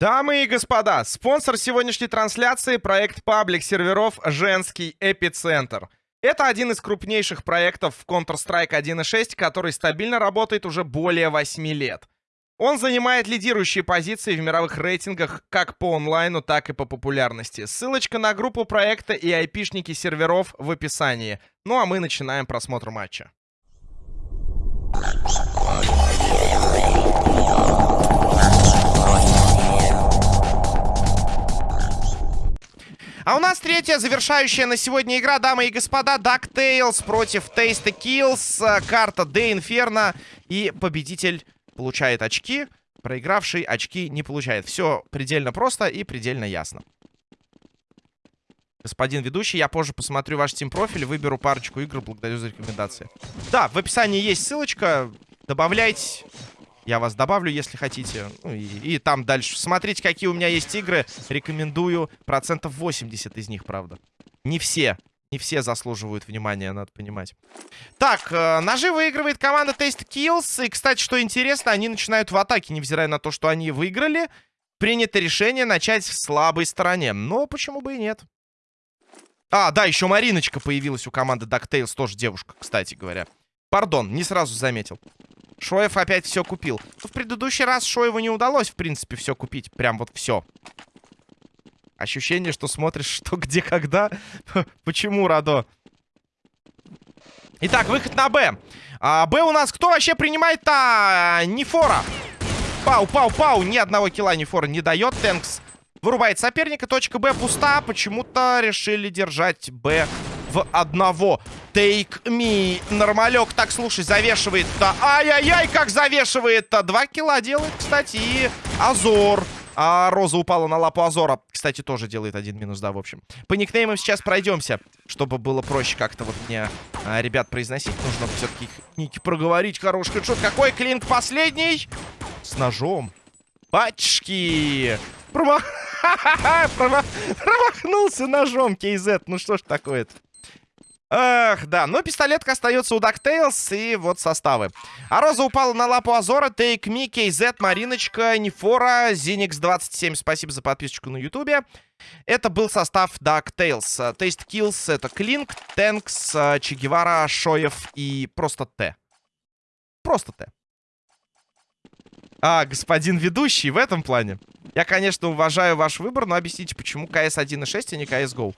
Дамы и господа, спонсор сегодняшней трансляции — проект паблик серверов «Женский эпицентр». Это один из крупнейших проектов в Counter-Strike 1.6, который стабильно работает уже более 8 лет. Он занимает лидирующие позиции в мировых рейтингах как по онлайну, так и по популярности. Ссылочка на группу проекта и айпишники серверов в описании. Ну а мы начинаем просмотр матча. А у нас третья завершающая на сегодня игра, дамы и господа, DuckTales против Taste Kills. Э, карта Де Inferno. И победитель получает очки, проигравший очки не получает. Все предельно просто и предельно ясно. Господин ведущий, я позже посмотрю ваш тим-профиль, выберу парочку игр, благодарю за рекомендации. Да, в описании есть ссылочка, добавляйте. Я вас добавлю, если хотите. Ну, и, и там дальше. Смотрите, какие у меня есть игры. Рекомендую. Процентов 80 из них, правда. Не все. Не все заслуживают внимания, надо понимать. Так, э, ножи выигрывает команда Taste Kills. И, кстати, что интересно, они начинают в атаке, невзирая на то, что они выиграли. Принято решение начать в слабой стороне. Но почему бы и нет? А, да, еще Мариночка появилась у команды DuckTales. Тоже девушка, кстати говоря. Пардон, не сразу заметил. Шоев опять все купил. Но в предыдущий раз Шоеву не удалось, в принципе, все купить. Прям вот все. Ощущение, что смотришь, что где, когда. Почему, Радо? Итак, выход на Б. А, Б у нас кто вообще принимает-то? Нефора. Пау, пау, пау. Ни одного килла Нефора не дает. Тэнкс вырубает соперника. Точка Б пуста. Почему-то решили держать Б в одного. Take me. Нормалек. Так, слушай, завешивает-то. Ай-яй-яй, как завешивает-то. Два килла делает, кстати, и Азор. А Роза упала на лапу Азора. Кстати, тоже делает один минус, да, в общем. По никнеймам сейчас пройдемся, чтобы было проще как-то вот мне, а, ребят, произносить. Нужно все-таки ники проговорить. Хороший хедшот. Какой клинк последний? С ножом. Пачки. Промах... Промахнулся ножом, KZ. Ну что ж такое-то? Эх, да. Но пистолетка остается у DuckTales. И вот составы. А Роза упала на лапу Азора. Take Me, KZ, Мариночка, Нефора, Zinix 27. Спасибо за подписочку на Ютубе. Это был состав DuckTales. Taste Kills это Клинк, Тэнкс, Че Гевара, Шоев и просто Т. Просто Т. А, господин ведущий, в этом плане. Я, конечно, уважаю ваш выбор, но объясните, почему КС 1.6, а не CSGO?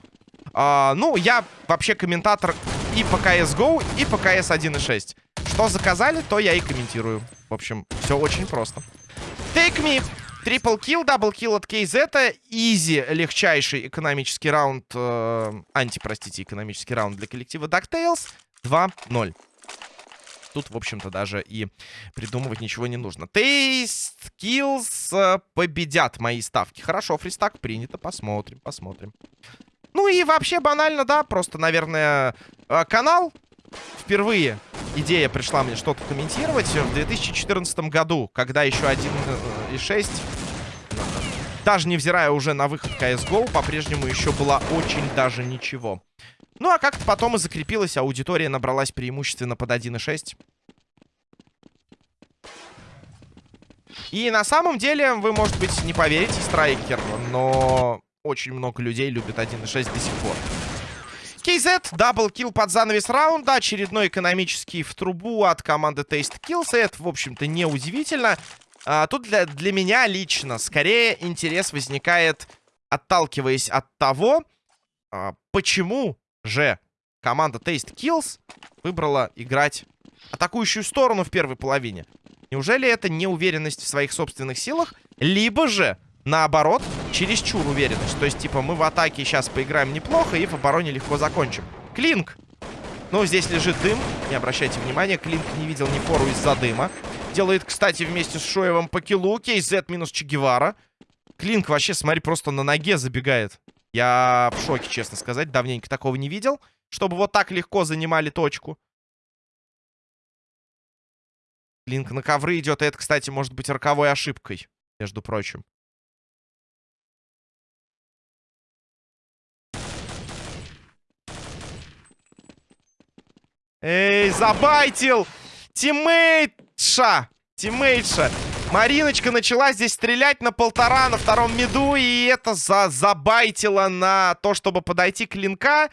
А, ну, я вообще комментатор и по CSGO, и по CS 1.6. Что заказали, то я и комментирую. В общем, все очень просто. Take me. Triple kill, double kill от KZ. Easy, легчайший экономический раунд. Э, анти, простите, экономический раунд для коллектива DuckTales. 2-0. Тут, в общем-то, даже и придумывать ничего не нужно. Taste Kills э, победят мои ставки. Хорошо, фристак принято. Посмотрим, посмотрим. Ну и вообще банально, да, просто, наверное, э, канал впервые идея пришла мне что-то комментировать в 2014 году, когда еще 1.6, э, даже невзирая уже на выход CSGO, по-прежнему еще была очень даже ничего. Ну а как-то потом и закрепилась, аудитория набралась преимущественно под 1.6. И на самом деле, вы, может быть, не поверите, Страйкер, но очень много людей любят 1.6 до сих пор. KZ, даблкил под занавес раунда. Очередной экономический в трубу от команды Taste Kills. Это, в общем-то, неудивительно. А, тут для, для меня лично скорее интерес возникает, отталкиваясь от того, а, почему же команда Taste Kills выбрала играть атакующую сторону в первой половине. Неужели это неуверенность в своих собственных силах? Либо же наоборот, чересчур уверенность. То есть, типа, мы в атаке сейчас поиграем неплохо и в обороне легко закончим. Клинк. Ну, здесь лежит дым. Не обращайте внимания, Клинк не видел ни фору из-за дыма. Делает, кстати, вместе с Шоевым по киллу. KZ минус Чегевара. Клинк вообще, смотри, просто на ноге забегает. Я в шоке, честно сказать. Давненько такого не видел. Чтобы вот так легко занимали точку. Клинк на ковры идет. Это, кстати, может быть роковой ошибкой, между прочим. Эй, забайтил! Тиммейтша! Тиммейтша! Мариночка начала здесь стрелять на полтора на втором миду, и это за забайтило на то, чтобы подойти к линка.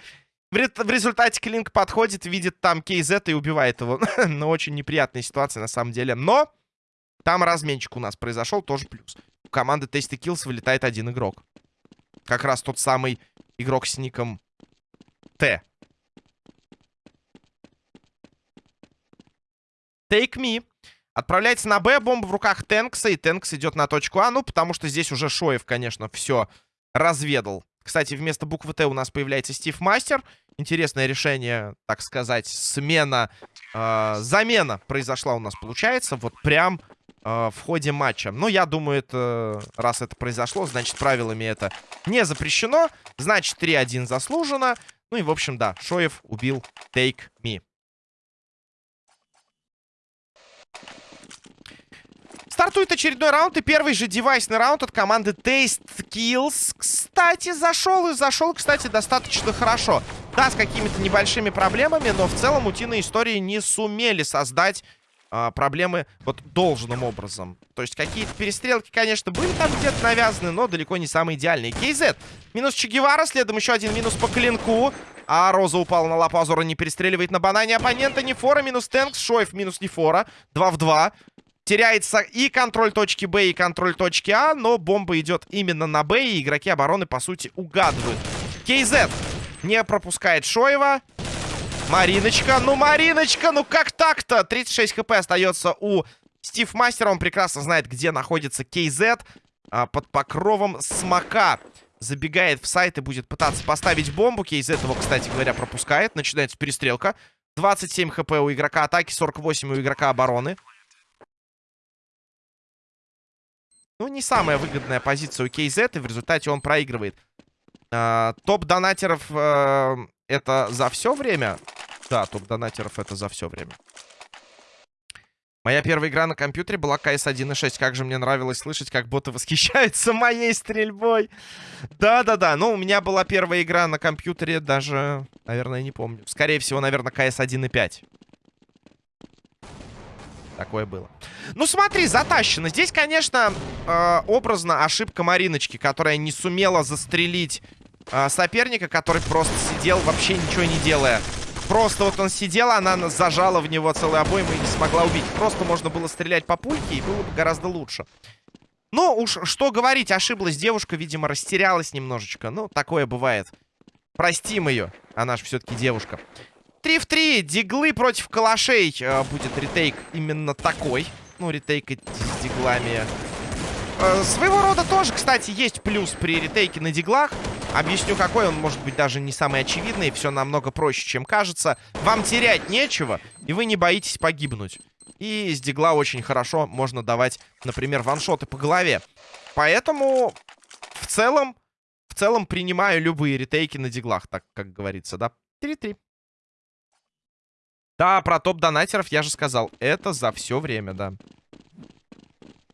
В, ре в результате Клинк подходит, видит там KZ и убивает его. ну, очень неприятная ситуация на самом деле. Но там разменчик у нас произошел, тоже плюс. У команды Tasty Kills вылетает один игрок. Как раз тот самый игрок с ником Т. Take me. Отправляется на Б, бомба в руках Тенкса, и Тенкс идет на точку А, ну, потому что здесь уже Шоев, конечно, все разведал. Кстати, вместо буквы Т у нас появляется Стив Мастер. Интересное решение, так сказать, смена, э, замена произошла у нас, получается, вот прям э, в ходе матча. Но я думаю, это, раз это произошло, значит, правилами это не запрещено. Значит, 3-1 заслужено. Ну и, в общем, да, Шоев убил Take Me. Стартует очередной раунд, и первый же девайсный раунд от команды Taste Kills. Кстати, зашел и зашел, кстати, достаточно хорошо. Да, с какими-то небольшими проблемами, но в целом утиные истории не сумели создать а, проблемы вот должным образом. То есть какие-то перестрелки, конечно, были там где-то навязаны, но далеко не самые идеальные. Кейзет. Минус Чегевара, следом еще один минус по клинку. А Роза упала на лапу Азора, не перестреливает на банане оппонента. Нефора минус Тэнкс, Шоев минус Нефора. 2 в 2. Теряется и контроль точки Б, и контроль точки А, но бомба идет именно на Б, и игроки обороны, по сути, угадывают. Кейзет не пропускает Шоева. Мариночка, ну, Мариночка, ну как так-то? 36 хп остается у Стив Мастера. Он прекрасно знает, где находится Кейзет. А, под покровом смока. Забегает в сайт и будет пытаться поставить бомбу. Кейзет его, кстати говоря, пропускает. Начинается перестрелка. 27 хп у игрока атаки, 48 у игрока обороны. Ну, не самая выгодная позиция у KZ, и в результате он проигрывает. А, топ донатеров а, это за все время? Да, топ донатеров это за все время. Моя первая игра на компьютере была CS 1.6. Как же мне нравилось слышать, как боты восхищаются моей стрельбой. Да-да-да. Ну, у меня была первая игра на компьютере, даже, наверное, не помню. Скорее всего, наверное, CS 1.5. Такое было. Ну, смотри, затащено. Здесь, конечно, э, образно ошибка Мариночки, которая не сумела застрелить э, соперника, который просто сидел, вообще ничего не делая. Просто вот он сидел, она зажала в него целый обойму и не смогла убить. Просто можно было стрелять по пульке, и было бы гораздо лучше. Ну, уж что говорить, ошиблась девушка, видимо, растерялась немножечко. Ну, такое бывает. Простим ее, она же все-таки девушка. 3 в 3. Диглы против калашей. Э, будет ретейк именно такой. Ну, ретейк с диглами. Э, своего рода тоже, кстати, есть плюс при ретейке на диглах. Объясню, какой он может быть даже не самый очевидный. Все намного проще, чем кажется. Вам терять нечего, и вы не боитесь погибнуть. И с дигла очень хорошо можно давать, например, ваншоты по голове. Поэтому в целом, в целом принимаю любые ретейки на диглах, так как говорится, да. 3-3. Да, про топ-донатеров я же сказал. Это за все время, да.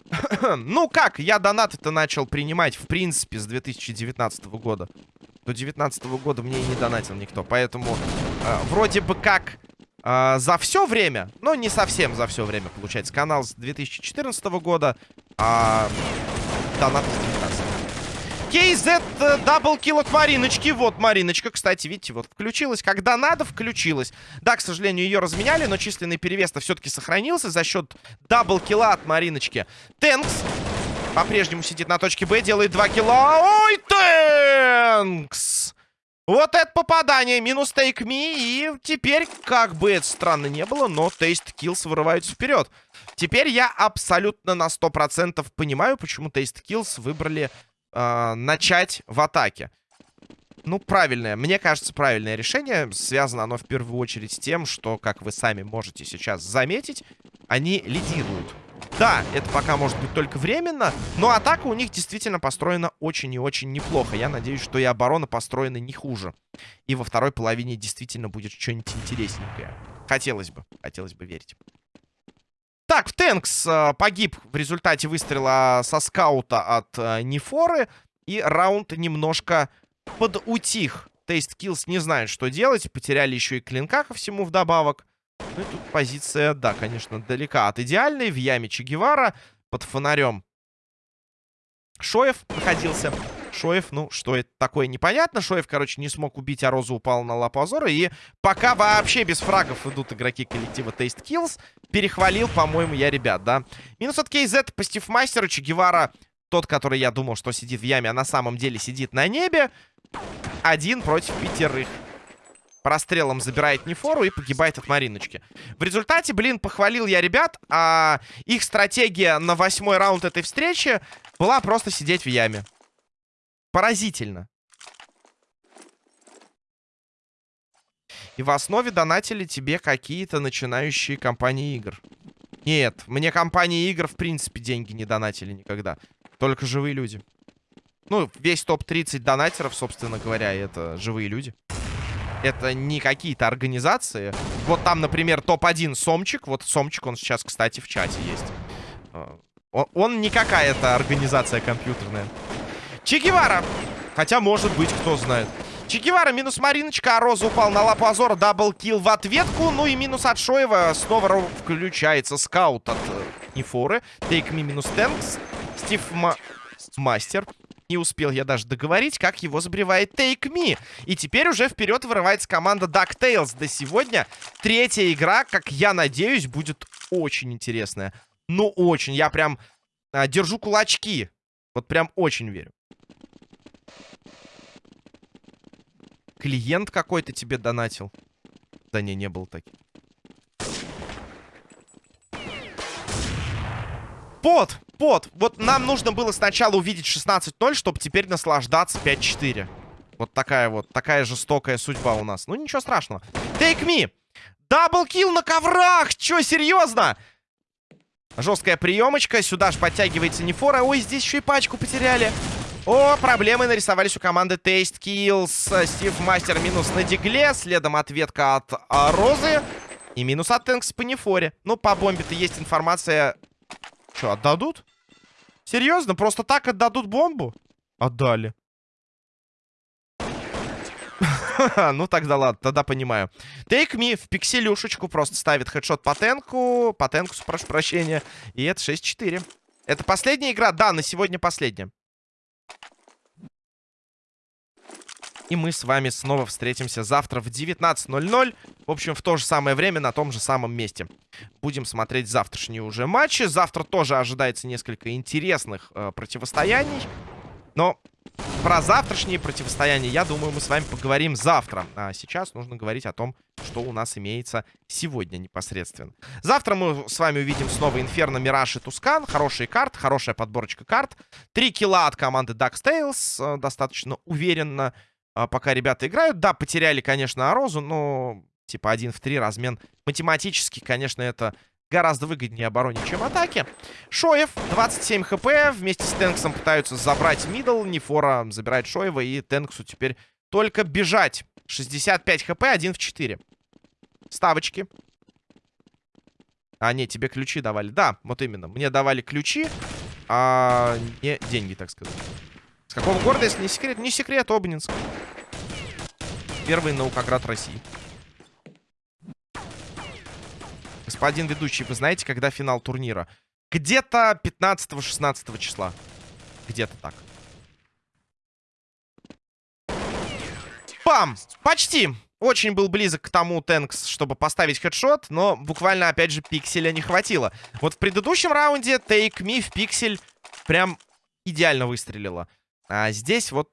ну как, я донаты-то начал принимать, в принципе, с 2019 года. До 2019 года мне и не донатил никто. Поэтому э, вроде бы как э, за все время, но не совсем за все время, получается. Канал с 2014 года, а донаты с 2019. KZ double kill от Мариночки. Вот Мариночка, кстати, видите, вот включилась. Когда надо, включилась. Да, к сожалению, ее разменяли, но численный перевес-то все-таки сохранился за счет double kill'а от Мариночки. Тэнкс по-прежнему сидит на точке Б, делает 2 килла. Ой, Тэнкс! Вот это попадание. Минус Take me. И теперь, как бы это странно не было, но Taste Kills вырываются вперед. Теперь я абсолютно на 100% понимаю, почему Taste Kills выбрали э, начать в атаке. Ну, правильное, мне кажется, правильное решение. Связано оно в первую очередь с тем, что, как вы сами можете сейчас заметить, они лидируют. Да, это пока может быть только временно, но атака у них действительно построена очень и очень неплохо. Я надеюсь, что и оборона построена не хуже. И во второй половине действительно будет что-нибудь интересненькое. Хотелось бы, хотелось бы верить. Так, Тэнкс погиб в результате выстрела со скаута от э, Нефоры. И раунд немножко подутих. Тейст Киллс не знает, что делать. Потеряли еще и клинка ко всему вдобавок. Ну и тут позиция, да, конечно, далека от идеальной. В яме Че Гевара. под фонарем Шоев находился. Шоев, ну, что это такое, непонятно. Шоев, короче, не смог убить, а Роза упала на лапу Азора. И пока вообще без фрагов идут игроки коллектива Taste Kills, перехвалил, по-моему, я ребят, да. Минус от KZ по Стивмастеру. Че Гевара, тот, который я думал, что сидит в яме, а на самом деле сидит на небе. Один против пятерых прострелом забирает Нефору и погибает от Мариночки. В результате, блин, похвалил я ребят, а их стратегия на восьмой раунд этой встречи была просто сидеть в яме. Поразительно. И в основе донатили тебе какие-то начинающие компании игр. Нет, мне компании игр в принципе деньги не донатили никогда. Только живые люди. Ну, весь топ-30 донатеров, собственно говоря, это живые люди. Это не какие-то организации. Вот там, например, топ-1 Сомчик. Вот Сомчик, он сейчас, кстати, в чате есть. А, он, он не какая-то организация компьютерная. Чегевара. Хотя, может быть, кто знает. Чегевара минус Мариночка, а Роза упал на лапу Азора, double kill в ответку. Ну и минус от Шоева. Снова включается скаут от э, Нефоры. Take me минус Тэнкс. Стив Ма... Мастер. Не успел я даже договорить, как его забривает Take Me. И теперь уже вперед вырывается команда DuckTales. До сегодня третья игра, как я надеюсь, будет очень интересная. Ну, очень. Я прям а, держу кулачки. Вот прям очень верю. Клиент какой-то тебе донатил. Да не, не был таким. Пот! Пот! Вот нам нужно было сначала увидеть 16-0, чтобы теперь наслаждаться 5-4. Вот такая вот, такая жестокая судьба у нас. Ну, ничего страшного. Take me! Даблкил на коврах! Чё, серьезно? Жесткая приемочка. Сюда же подтягивается Нефора. Ой, здесь еще и пачку потеряли. О, проблемы нарисовались у команды Taste Kills. Стив Мастер минус на Дигле. Следом ответка от а, Розы. И минус от Тэнкс по Нефоре. Ну, по бомбе-то есть информация что, отдадут? Серьезно? Просто так отдадут бомбу? Отдали. ну тогда ладно, тогда понимаю. Take me в пикселюшечку просто ставит хедшот по тенку. По тенку, прошу прощения. И это 6-4. Это последняя игра? Да, на сегодня последняя. И мы с вами снова встретимся завтра в 19.00. В общем, в то же самое время, на том же самом месте. Будем смотреть завтрашние уже матчи. Завтра тоже ожидается несколько интересных э, противостояний. Но про завтрашние противостояния, я думаю, мы с вами поговорим завтра. А сейчас нужно говорить о том, что у нас имеется сегодня непосредственно. Завтра мы с вами увидим снова Инферно, Мираж и Тускан. Хорошие карты, хорошая подборочка карт. Три килла от команды Duckstales. Э, достаточно уверенно пока ребята играют. Да, потеряли, конечно, Арозу, но типа 1 в 3 размен. Математически, конечно, это гораздо выгоднее обороне, чем атаке. Шоев, 27 хп. Вместе с Тенксом пытаются забрать мидл. Нефора забирает Шоева. И Тенксу теперь только бежать. 65 хп, 1 в 4. Ставочки. А, нет, тебе ключи давали. Да, вот именно. Мне давали ключи, а не деньги, так сказать какого города, если не секрет? Не секрет, Обнинск. Первый наукоград России. Господин ведущий, вы знаете, когда финал турнира? Где-то 15-16 числа. Где-то так. Пам! Почти! Очень был близок к тому Тэнкс, чтобы поставить хедшот, но буквально, опять же, пикселя не хватило. Вот в предыдущем раунде Take Me в пиксель прям идеально выстрелила. А здесь вот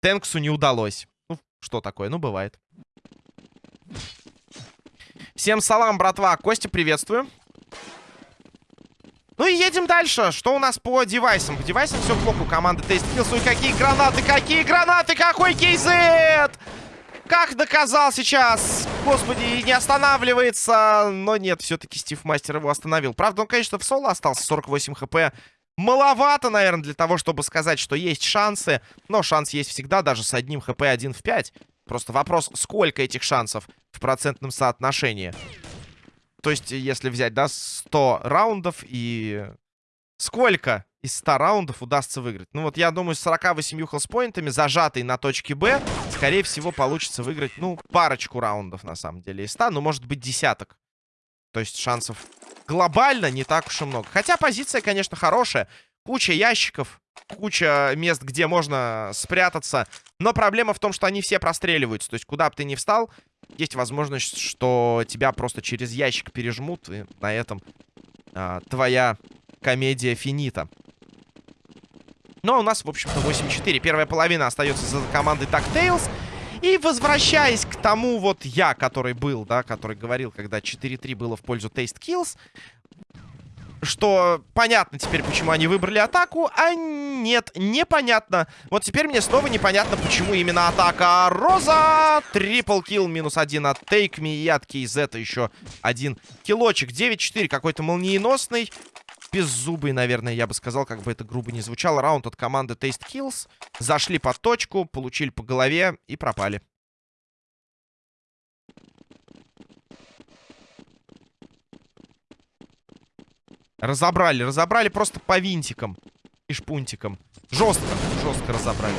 Тэнксу не удалось. Ну, что такое? Ну, бывает. Всем салам, братва. Костя, приветствую. Ну и едем дальше. Что у нас по девайсам? По девайсам все плохо у команды Тест Киллс. какие гранаты, какие гранаты, какой кейзет! Как доказал сейчас. Господи, не останавливается. Но нет, все-таки Стив Мастер его остановил. Правда, он, конечно, в соло остался. 48 хп. Маловато, наверное, для того, чтобы сказать, что есть шансы. Но шанс есть всегда, даже с одним хп 1 в 5. Просто вопрос, сколько этих шансов в процентном соотношении. То есть, если взять, да, 100 раундов и... Сколько из 100 раундов удастся выиграть? Ну вот, я думаю, с 48 хелспоинтами, зажатый на точке Б, скорее всего, получится выиграть, ну, парочку раундов, на самом деле, из 100. Ну, может быть, десяток. То есть, шансов глобально не так уж и много. Хотя позиция, конечно, хорошая. Куча ящиков, куча мест, где можно спрятаться. Но проблема в том, что они все простреливаются. То есть, куда бы ты ни встал, есть возможность, что тебя просто через ящик пережмут. И на этом а, твоя комедия финита. Но у нас, в общем-то, 8-4. Первая половина остается за командой DuckTales. И возвращаясь к тому вот я, который был, да, который говорил, когда 4-3 было в пользу Taste Kills, что понятно теперь, почему они выбрали атаку, а нет, непонятно. Вот теперь мне снова непонятно, почему именно атака Роза. Трипл килл, минус один от Take Me и от KZ еще один килочек. 9-4, какой-то молниеносный. Беззубый, наверное, я бы сказал, как бы это грубо не звучало. Раунд от команды Taste Kills. Зашли под точку, получили по голове и пропали. Разобрали, разобрали просто по винтикам и шпунтикам. Жестко, жестко разобрали.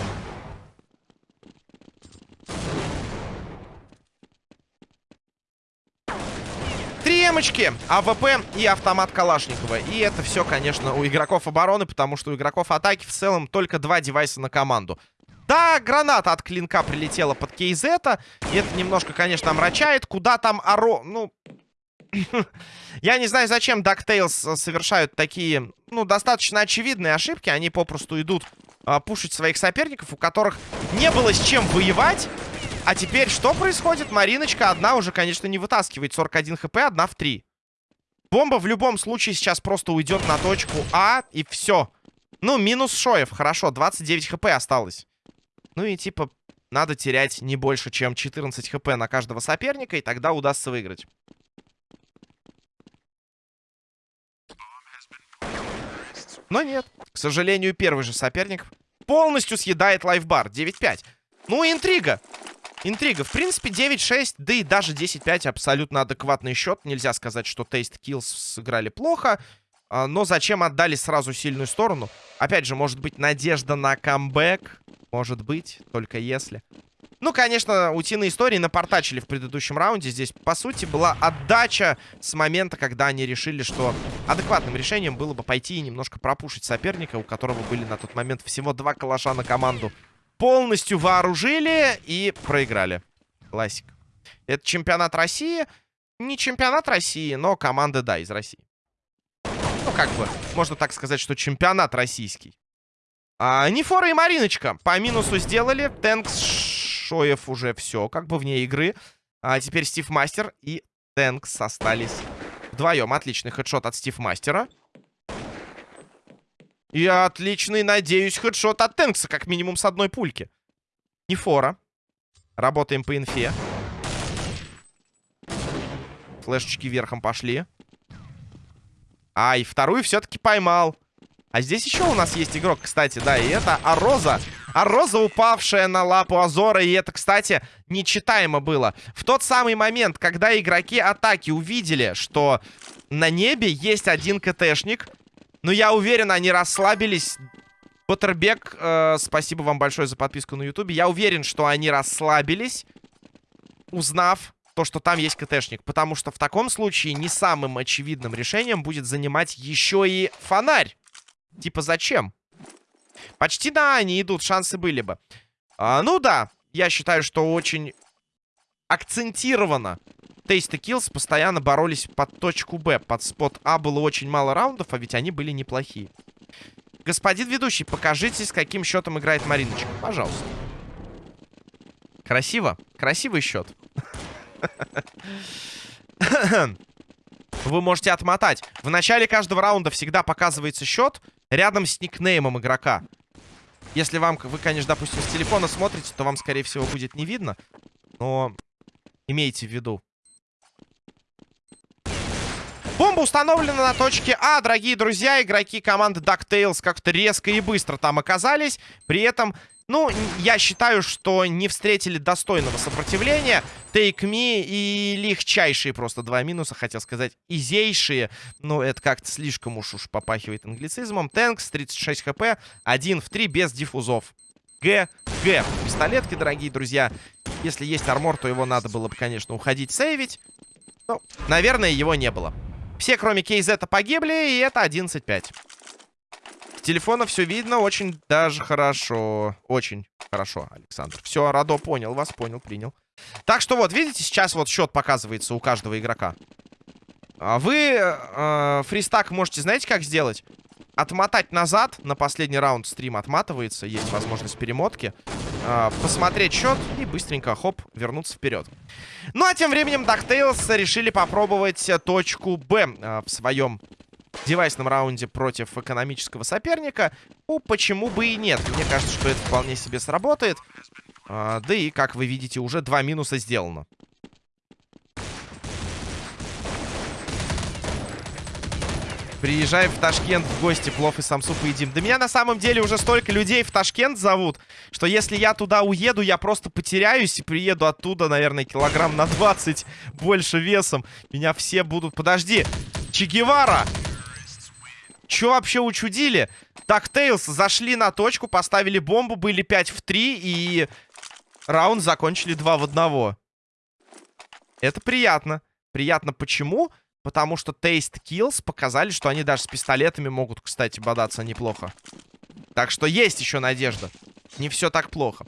Три эмочки, АВП и автомат Калашникова. И это все, конечно, у игроков обороны, потому что у игроков атаки в целом только два девайса на команду. Да, граната от клинка прилетела под кейзета. И это немножко, конечно, омрачает. Куда там Аро... Ну, Я не знаю, зачем DuckTales совершают такие, ну, достаточно очевидные ошибки. Они попросту идут а, пушить своих соперников, у которых не было с чем воевать. А теперь что происходит? Мариночка одна уже, конечно, не вытаскивает 41 хп, одна в 3. Бомба в любом случае сейчас просто уйдет на точку А, и все. Ну, минус Шоев, хорошо, 29 хп осталось. Ну и типа, надо терять не больше, чем 14 хп на каждого соперника, и тогда удастся выиграть. Но нет. К сожалению, первый же соперник полностью съедает лайфбар. 9-5. Ну, интрига. Интрига. В принципе, 9-6, да и даже 10-5 абсолютно адекватный счет. Нельзя сказать, что Taste Kills сыграли плохо. А, но зачем отдали сразу сильную сторону? Опять же, может быть, надежда на камбэк. Может быть, только если. Ну, конечно, утиные истории напортачили в предыдущем раунде. Здесь, по сути, была отдача с момента, когда они решили, что адекватным решением было бы пойти и немножко пропушить соперника, у которого были на тот момент всего два калаша на команду. Полностью вооружили и проиграли. Классик. Это чемпионат России. Не чемпионат России, но команда, да, из России. Ну, как бы, можно так сказать, что чемпионат российский. А, Нефора и Мариночка по минусу сделали. Тэнкс Шоев уже все, как бы вне игры. А теперь Стив Мастер и Тэнкс остались вдвоем. Отличный хедшот от Стив Мастера. И отличный, надеюсь, хедшот от Тэнкса, как минимум с одной пульки. Нефора. Работаем по инфе. Флешечки верхом пошли. Ай, вторую все-таки поймал. А здесь еще у нас есть игрок, кстати, да, и это Ароза. Ароза, упавшая на лапу Азора, и это, кстати, нечитаемо было. В тот самый момент, когда игроки атаки увидели, что на небе есть один КТшник, но я уверен, они расслабились. Поттербек, э, спасибо вам большое за подписку на ютубе. Я уверен, что они расслабились, узнав то, что там есть КТшник. Потому что в таком случае не самым очевидным решением будет занимать еще и фонарь. Типа, зачем? Почти, да, они идут, шансы были бы. А, ну да, я считаю, что очень акцентированно Тейста Киллс постоянно боролись под точку Б. Под спот А было очень мало раундов, а ведь они были неплохие. Господин ведущий, покажите, с каким счетом играет Мариночка. Пожалуйста. Красиво. Красивый счет. Вы можете отмотать. В начале каждого раунда всегда показывается счет рядом с никнеймом игрока. Если вам, вы, конечно, допустим, с телефона смотрите, то вам, скорее всего, будет не видно. Но имейте в виду. Бомба установлена на точке А, дорогие друзья. Игроки команды DuckTales как-то резко и быстро там оказались. При этом ну, я считаю, что не встретили достойного сопротивления. Take Me и легчайшие просто два минуса, хотел сказать, изейшие. Но это как-то слишком уж уж попахивает англицизмом. Тэнкс, 36 хп, 1 в 3 без диффузов. Г, Г. Пистолетки, дорогие друзья. Если есть армор, то его надо было бы, конечно, уходить сейвить. Ну, наверное, его не было. Все, кроме KZ, погибли, и это 11-5. С телефона все видно очень даже хорошо. Очень хорошо, Александр. Все, Радо понял вас, понял, принял. Так что вот, видите, сейчас вот счет показывается у каждого игрока. А вы э, фристак можете, знаете, как сделать? Отмотать назад, на последний раунд стрим отматывается, есть возможность перемотки. Э, посмотреть счет и быстренько, хоп, вернуться вперед. Ну, а тем временем DuckTales решили попробовать точку Б э, в своем девайсном раунде против экономического соперника. Ну, почему бы и нет? Мне кажется, что это вполне себе сработает. А, да и, как вы видите, уже два минуса сделано. Приезжаем в Ташкент в гости, плов и самсу поедим. Да меня на самом деле уже столько людей в Ташкент зовут, что если я туда уеду, я просто потеряюсь и приеду оттуда, наверное, килограмм на 20 больше весом. Меня все будут... Подожди! Че Гевара! Че вообще учудили? Так, Тейлс зашли на точку, поставили бомбу, были 5 в 3 и раунд закончили 2 в 1. Это приятно. Приятно почему? Потому что Taste Kills показали, что они даже с пистолетами могут, кстати, бодаться неплохо. Так что есть еще надежда. Не все так плохо.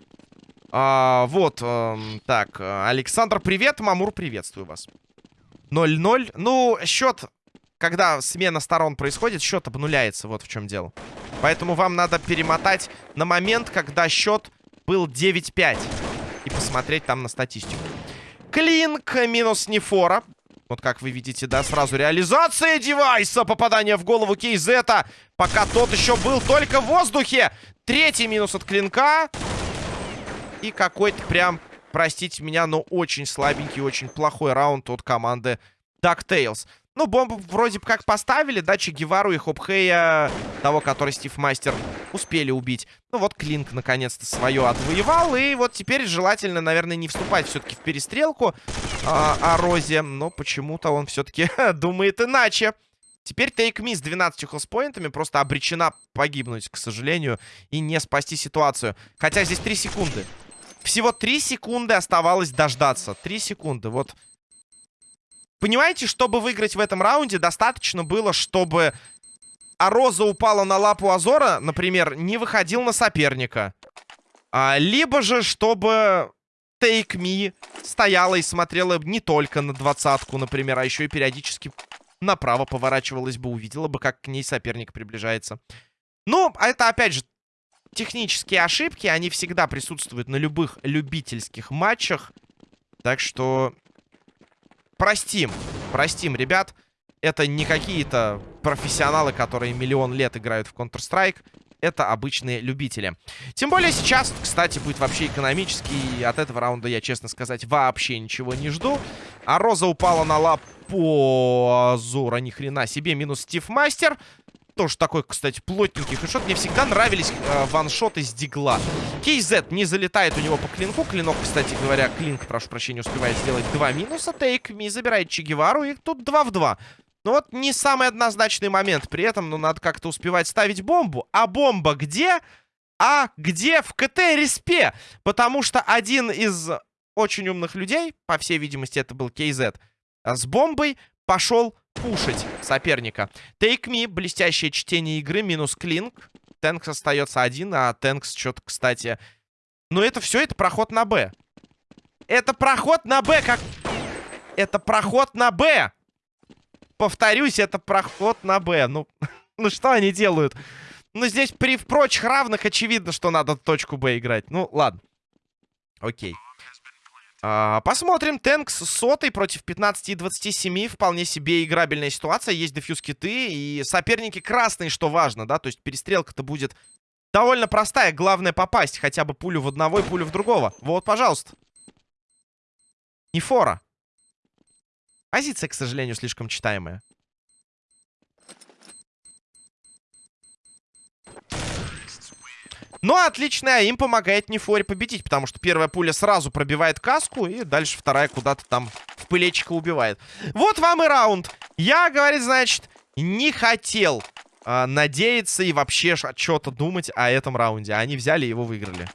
А, вот, э, так, Александр, привет. Мамур, приветствую вас. 0-0. Ну, счет, когда смена сторон происходит, счет обнуляется. Вот в чем дело. Поэтому вам надо перемотать на момент, когда счет был 9-5 и посмотреть там на статистику. Клинк минус Нефора. Вот как вы видите, да, сразу реализация девайса. Попадание в голову Кейзета. Пока тот еще был только в воздухе. Третий минус от Клинка. И какой-то прям, простите меня, но очень слабенький, очень плохой раунд от команды DuckTales. Ну, бомбу вроде бы как поставили, да, Че Гевару и Хопхея, того, который Стив Мастер, успели убить. Ну, вот Клинк наконец-то свое отвоевал, и вот теперь желательно, наверное, не вступать все-таки в перестрелку а, о Розе, но почему-то он все-таки думает иначе. Теперь Me с 12 хелспоинтами просто обречена погибнуть, к сожалению, и не спасти ситуацию. Хотя здесь 3 секунды. Всего 3 секунды оставалось дождаться. 3 секунды, вот... Понимаете, чтобы выиграть в этом раунде, достаточно было, чтобы Ароза упала на лапу Азора, например, не выходил на соперника. А, либо же, чтобы Take Me стояла и смотрела не только на двадцатку, например, а еще и периодически направо поворачивалась бы, увидела бы, как к ней соперник приближается. Ну, а это, опять же, технические ошибки, они всегда присутствуют на любых любительских матчах. Так что простим, простим, ребят. Это не какие-то профессионалы, которые миллион лет играют в Counter-Strike. Это обычные любители. Тем более сейчас, кстати, будет вообще экономический. От этого раунда я, честно сказать, вообще ничего не жду. А Роза упала на лапу Азура. Ни хрена себе. Минус Стив Мастер тоже такой, кстати, плотненький хэдшот. Мне всегда нравились э, ваншоты с дигла. KZ не залетает у него по клинку. Клинок, кстати говоря, клинк, прошу прощения, успевает сделать два минуса. Тейк Ми забирает Че Гевару, и тут 2 в 2. Ну вот не самый однозначный момент. При этом, ну, надо как-то успевать ставить бомбу. А бомба где? А где в КТ-респе? Потому что один из очень умных людей, по всей видимости, это был KZ, с бомбой пошел пушить соперника. Take me, блестящее чтение игры, минус клинк. Тэнкс остается один, а Тэнкс что-то, кстати... Ну, это все, это проход на Б. Это проход на Б, как... Это проход на Б! Повторюсь, это проход на Б. Ну, ну что они делают? Ну, здесь при прочих равных очевидно, что надо точку Б играть. Ну, ладно. Окей. А, посмотрим. Тэнкс сотой против 15 и 27. Вполне себе играбельная ситуация. Есть дефьюз киты и соперники красные, что важно, да? То есть перестрелка-то будет довольно простая. Главное попасть хотя бы пулю в одного и пулю в другого. Вот, пожалуйста. Не фора. Позиция, к сожалению, слишком читаемая. Но отличная им помогает Нефоре победить, потому что первая пуля сразу пробивает каску, и дальше вторая куда-то там в пылечко убивает. Вот вам и раунд. Я, говорит, значит, не хотел э, надеяться и вообще что-то думать о этом раунде. Они взяли и его выиграли.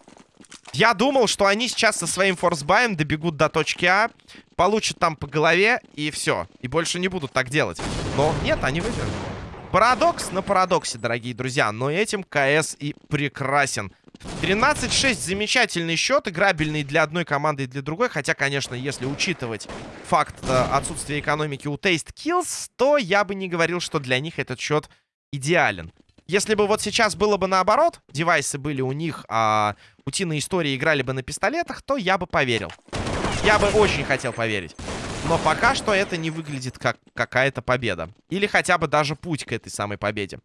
Я думал, что они сейчас со своим форсбаем добегут до точки А, получат там по голове, и все. И больше не будут так делать. Но нет, они выиграли. Парадокс на парадоксе, дорогие друзья. Но этим КС и прекрасен. 13-6 замечательный счет, играбельный для одной команды и для другой. Хотя, конечно, если учитывать факт э, отсутствия экономики у Taste Kills, то я бы не говорил, что для них этот счет идеален. Если бы вот сейчас было бы наоборот, девайсы были у них, а утиные истории играли бы на пистолетах, то я бы поверил. Я бы очень хотел поверить. Но пока что это не выглядит как какая-то победа. Или хотя бы даже путь к этой самой победе.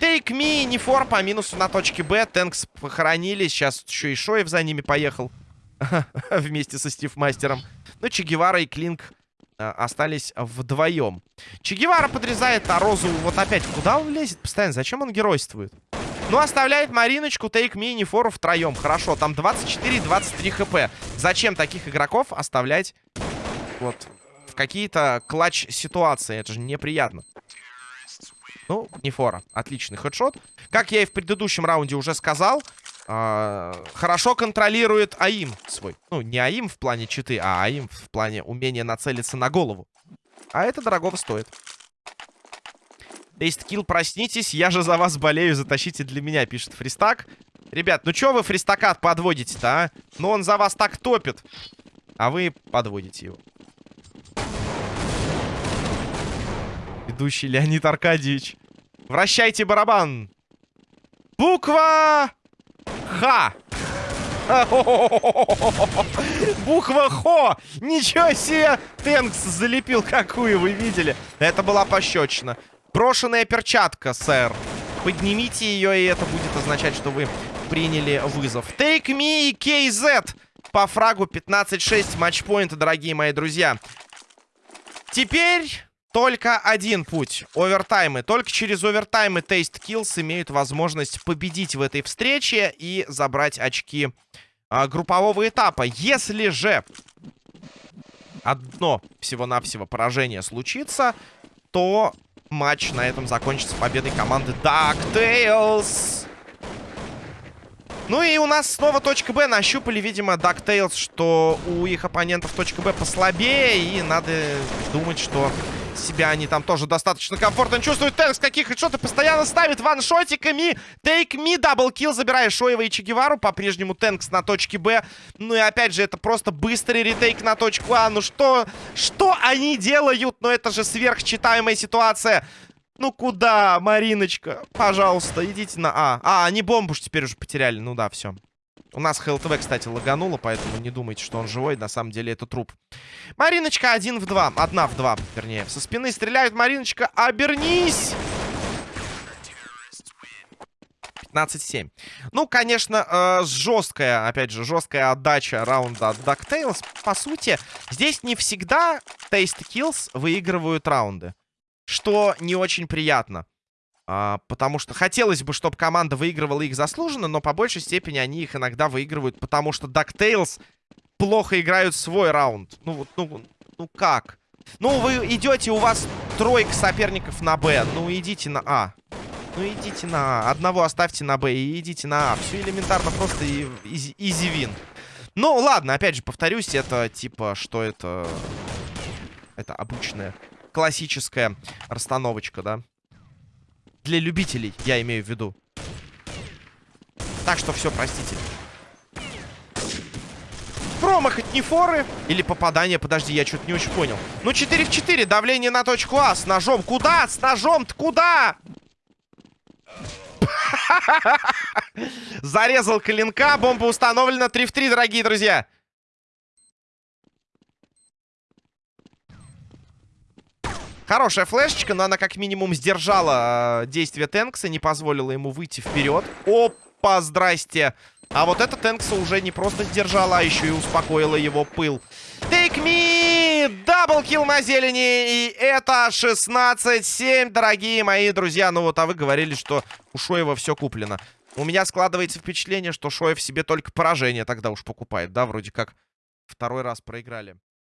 Take me, не фор по минусу на точке Б. Тэнкс похоронили. Сейчас еще и Шоев за ними поехал. Вместе со Стив Мастером. Ну, Че Гевара и Клинк э, остались вдвоем. Че Гевара подрезает, а Розу вот опять куда он лезет постоянно? Зачем он геройствует? Ну, оставляет Мариночку, Take Me и Нефору втроем. Хорошо, там 24-23 хп. Зачем таких игроков оставлять вот какие-то клатч-ситуации. Это же неприятно. Ну, не фора. Отличный хедшот. Как я и в предыдущем раунде уже сказал, э хорошо контролирует АИМ свой. Ну, не АИМ в плане читы, а АИМ в плане умения нацелиться на голову. А это дорогого стоит. Тейсткилл, проснитесь, я же за вас болею, затащите для меня, пишет Фристак. Ребят, ну чё вы Фристакат подводите-то, а? Ну он за вас так топит. А вы подводите его. Ведущий Леонид Аркадьевич. Вращайте барабан. Буква Х. Буква Хо. Ничего себе. Тенкс залепил какую, вы видели? Это была пощечина. Брошенная перчатка, сэр. Поднимите ее, и это будет означать, что вы приняли вызов. Take me, KZ. По фрагу 15-6 матчпоинта, дорогие мои друзья. Теперь только один путь. Овертаймы. Только через овертаймы Taste Kills имеют возможность победить в этой встрече и забрать очки а, группового этапа. Если же одно всего-навсего поражение случится, то матч на этом закончится победой команды DuckTales. Ну и у нас снова точка Б. Нащупали, видимо, DuckTales, что у их оппонентов точка Б послабее. И надо думать, что себя они там тоже достаточно комфортно чувствуют. Тенкс каких что-то постоянно ставит ваншотиками. Take me, double kill, забирая Шоева и Чегевару. По-прежнему Тенкс на точке Б. Ну и опять же, это просто быстрый retake на точку А. Ну что, что они делают? Ну это же сверхчитаемая ситуация. Ну куда, Мариночка? Пожалуйста, идите на А. А, они бомбу теперь уже потеряли. Ну да, все. У нас ХЛТВ, кстати, лагануло, поэтому не думайте, что он живой. На самом деле это труп. Мариночка один в два. Одна в два, вернее. Со спины стреляют. Мариночка, обернись! 15-7. Ну, конечно, э, жесткая, опять же, жесткая отдача раунда от DuckTales. По сути, здесь не всегда Taste Kills выигрывают раунды. Что не очень приятно. А, потому что хотелось бы, чтобы команда выигрывала их заслуженно, но по большей степени они их иногда выигрывают, потому что DuckTales плохо играют свой раунд. Ну вот, ну, ну как? Ну, вы идете, у вас тройка соперников на Б. Ну, идите на А. Ну, идите на А. Одного оставьте на Б и идите на А. Все элементарно, просто изи вин. Ну, ладно, опять же, повторюсь, это типа, что это... Это обычная классическая расстановочка, да? Для любителей, я имею в виду. Так что все, простите. Промах от Нефоры. Или попадание, подожди, я что-то не очень понял. Ну, 4 в 4, давление на точку А с ножом. Куда? С ножом-то куда? Зарезал клинка, бомба установлена 3 в 3, дорогие друзья. Хорошая флешечка, но она как минимум сдержала э, действие Тенкса, не позволила ему выйти вперед. Опа, здрасте. А вот эта Тенкса уже не просто сдержала, а еще и успокоила его пыл. Take me! Даблкил на зелени. И это 16-7, дорогие мои друзья. Ну вот, а вы говорили, что у Шоева все куплено. У меня складывается впечатление, что Шоев себе только поражение тогда уж покупает, да? Вроде как второй раз проиграли.